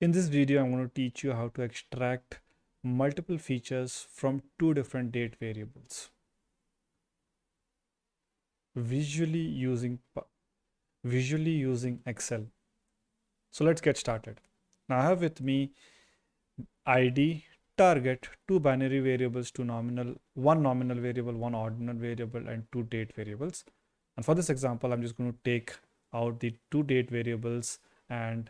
In this video, I'm going to teach you how to extract multiple features from two different date variables visually using visually using Excel. So let's get started. Now I have with me ID, target, two binary variables, two nominal, one nominal variable, one ordinal variable, and two date variables. And for this example, I'm just going to take out the two date variables and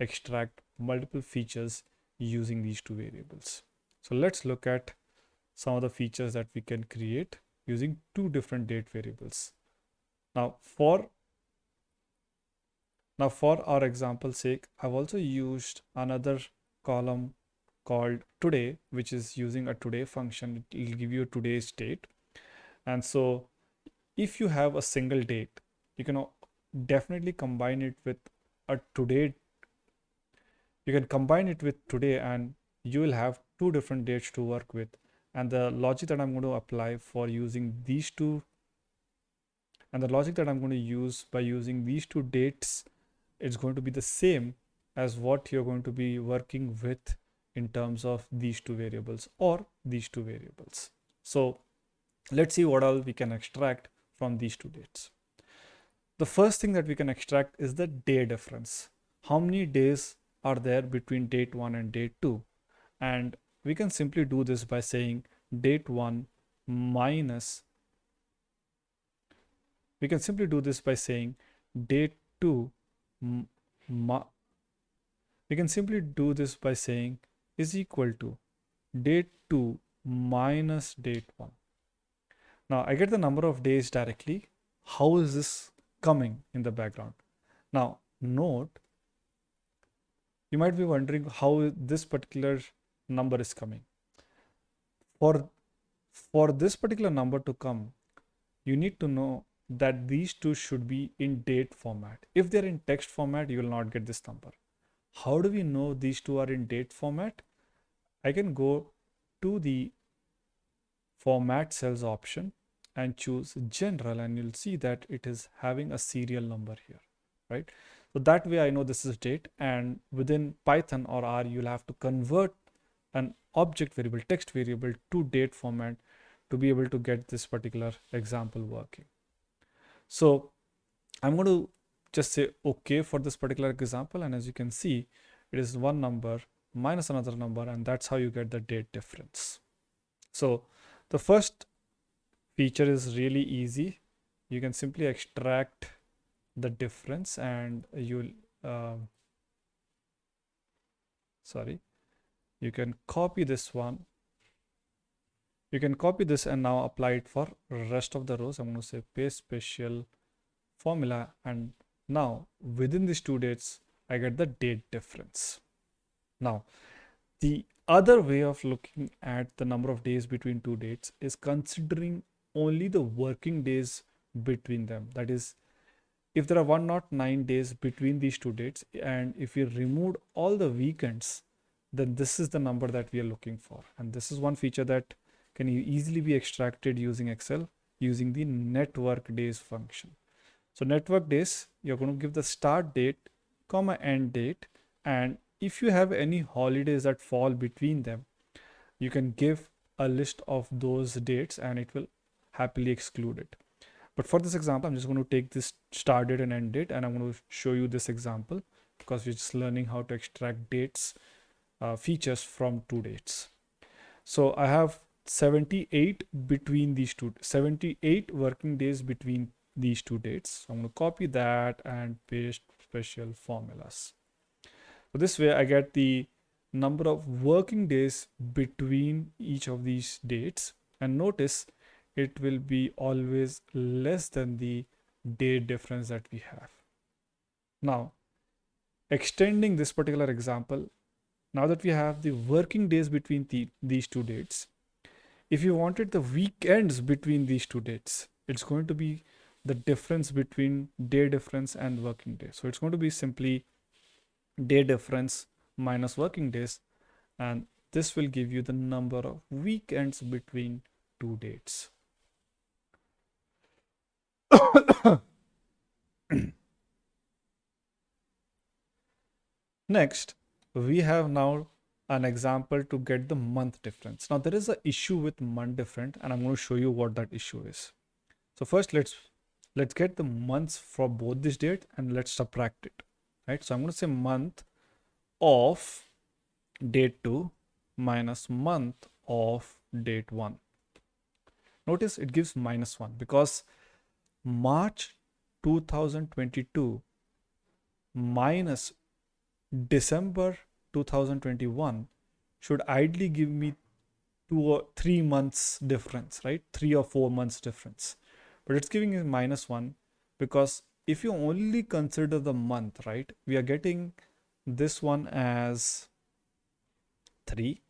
extract multiple features using these two variables. So let's look at some of the features that we can create using two different date variables. Now for now for our example sake, I've also used another column called today, which is using a today function. It will give you today's date. And so if you have a single date, you can definitely combine it with a today you can combine it with today and you will have two different dates to work with and the logic that I'm going to apply for using these two and the logic that I'm going to use by using these two dates is going to be the same as what you're going to be working with in terms of these two variables or these two variables. So let's see what all we can extract from these two dates. The first thing that we can extract is the day difference. How many days are there between date 1 and date 2 and we can simply do this by saying date 1 minus we can simply do this by saying date 2 we can simply do this by saying is equal to date 2 minus date 1 now I get the number of days directly. How is this coming in the background? Now note you might be wondering how this particular number is coming. For, for this particular number to come, you need to know that these two should be in date format. If they're in text format, you will not get this number. How do we know these two are in date format? I can go to the format cells option and choose general and you'll see that it is having a serial number here, right? So that way I know this is date and within Python or R, you'll have to convert an object variable, text variable to date format to be able to get this particular example working. So I'm going to just say okay for this particular example. And as you can see, it is one number minus another number and that's how you get the date difference. So the first feature is really easy. You can simply extract the difference and you'll uh, sorry you can copy this one. You can copy this and now apply it for rest of the rows. I'm going to say paste special formula. And now within these two dates i get the date difference. Now the other way of looking at the number of days between two dates is considering only the working days between them. That is if there are 109 days between these two dates and if we removed all the weekends then this is the number that we are looking for. And this is one feature that can easily be extracted using excel using the network days function. So network days you're going to give the start date comma end date and if you have any holidays that fall between them you can give a list of those dates and it will happily exclude it but for this example, I'm just going to take this start date and end date and I'm going to show you this example because we're just learning how to extract dates uh, features from two dates. So I have 78 between these two, 78 working days between these two dates. So I'm going to copy that and paste special formulas. So this way I get the number of working days between each of these dates and notice it will be always less than the day difference that we have. Now, extending this particular example, now that we have the working days between the, these two dates, if you wanted the weekends between these two dates, it's going to be the difference between day difference and working day. So it's going to be simply day difference minus working days. And this will give you the number of weekends between two dates. Next, we have now an example to get the month difference. Now there is an issue with month different and I'm going to show you what that issue is. So first let's let's get the months for both this date and let's subtract it. Right. So I'm going to say month of date 2 minus month of date 1. Notice it gives minus 1 because March 2022 minus December 2021 should ideally give me two or three months difference, right? Three or four months difference. But it's giving me minus one because if you only consider the month, right, we are getting this one as 3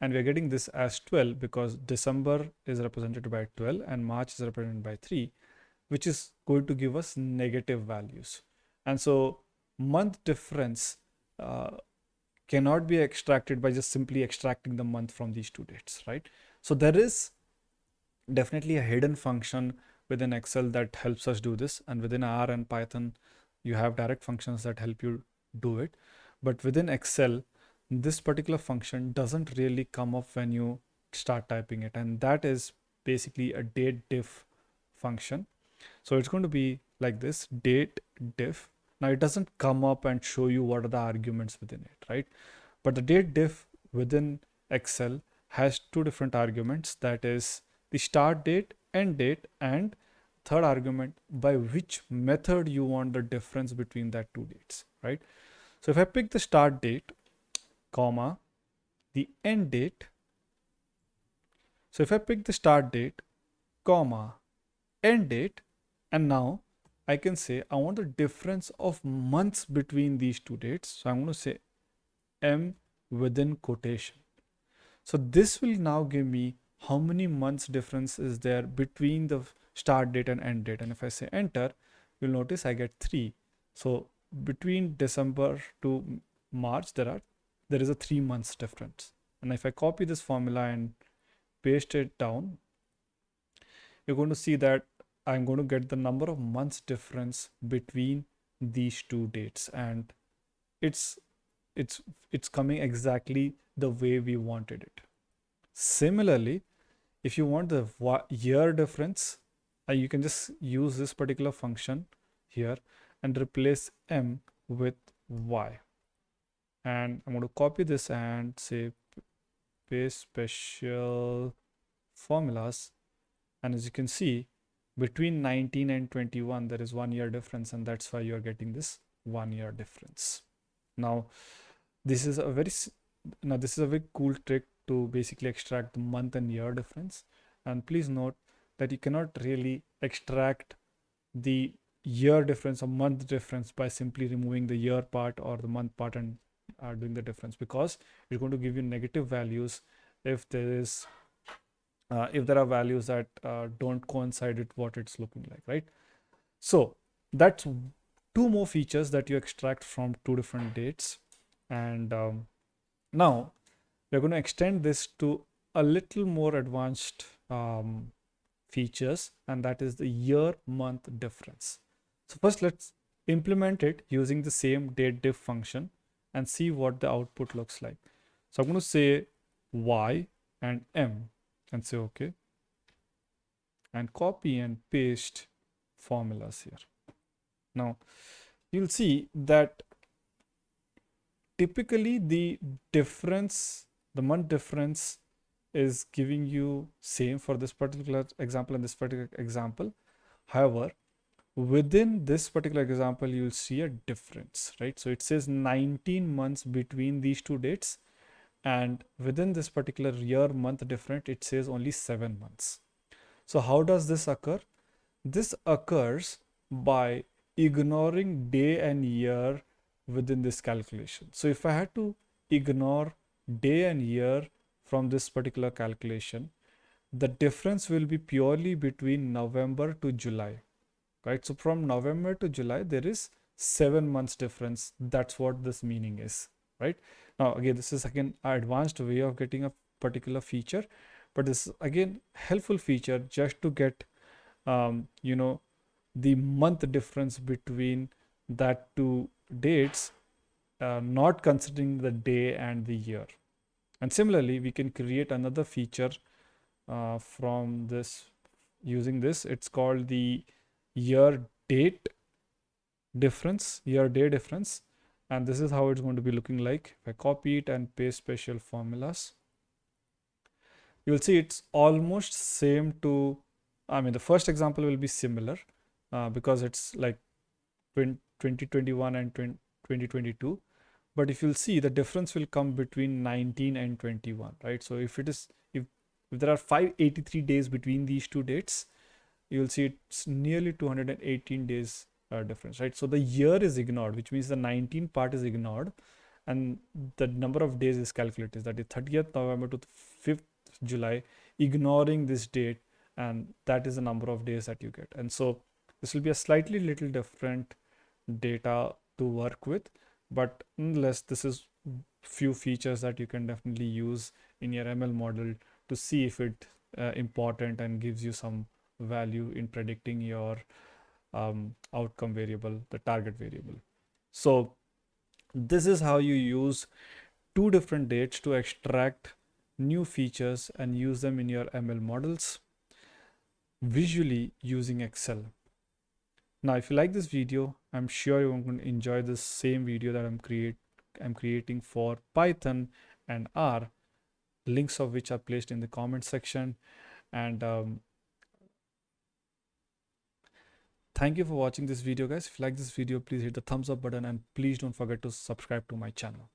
and we are getting this as 12 because December is represented by 12 and March is represented by 3 which is going to give us negative values. And so month difference uh, cannot be extracted by just simply extracting the month from these two dates right? So there is definitely a hidden function within excel that helps us do this. And within r and python you have direct functions that help you do it. But within excel this particular function doesn't really come up when you start typing it. And that is basically a date diff function so it's going to be like this date diff. Now it doesn't come up and show you what are the arguments within it right? But the date diff within excel has two different arguments. That is the start date end date and third argument by which method you want the difference between that two dates right? So if i pick the start date comma the end date. So if i pick the start date comma end date and now I can say I want the difference of months between these two dates. So I'm going to say M within quotation. So this will now give me how many months difference is there between the start date and end date. And if I say enter, you'll notice I get three. So between December to March, there are there is a three months difference. And if I copy this formula and paste it down, you're going to see that I'm going to get the number of months difference between these two dates and it's it's it's coming exactly the way we wanted it. Similarly if you want the year difference uh, you can just use this particular function here and replace m with y. And i'm going to copy this and say paste special formulas. And as you can see between 19 and 21 there is one year difference and that's why you're getting this one year difference. Now this is a very now this is a very cool trick to basically extract the month and year difference. And please note that you cannot really extract the year difference or month difference by simply removing the year part or the month part and uh, doing the difference because it's going to give you negative values if there is uh, if there are values that uh, don't coincide with what it's looking like, right? So that's two more features that you extract from two different dates. And um, now we're going to extend this to a little more advanced um, features, and that is the year month difference. So first let's implement it using the same date diff function and see what the output looks like. So I'm going to say y and m and say okay and copy and paste formulas here. Now you'll see that typically the difference, the month difference is giving you same for this particular example and this particular example. However, within this particular example, you'll see a difference, right? So it says 19 months between these two dates and within this particular year month different it says only seven months. So how does this occur? This occurs by ignoring day and year within this calculation. So if i had to ignore day and year from this particular calculation the difference will be purely between november to july right? So from november to july there is seven months difference. That's what this meaning is right now again this is again an advanced way of getting a particular feature but this is again helpful feature just to get um, you know the month difference between that two dates uh, not considering the day and the year. And similarly, we can create another feature uh, from this using this. It's called the year date difference, year day difference. And this is how it's going to be looking like. If I copy it and paste special formulas, you'll see it's almost same to, I mean, the first example will be similar uh, because it's like 2021 and 2022 but if you'll see the difference will come between 19 and 21 right so if it is if if there are 583 days between these two dates you'll see it's nearly 218 days uh, difference right? So the year is ignored which means the 19 part is ignored and the number of days is calculated. That is 30th november to 5th july ignoring this date and that is the number of days that you get. And so this will be a slightly little different data to work with but nonetheless this is few features that you can definitely use in your ml model to see if it uh, important and gives you some value in predicting your um, outcome variable the target variable so this is how you use two different dates to extract new features and use them in your ml models visually using excel now, if you like this video, I'm sure you're going to enjoy this same video that I'm create I'm creating for Python and R, links of which are placed in the comment section. And um, thank you for watching this video, guys. If you like this video, please hit the thumbs up button and please don't forget to subscribe to my channel.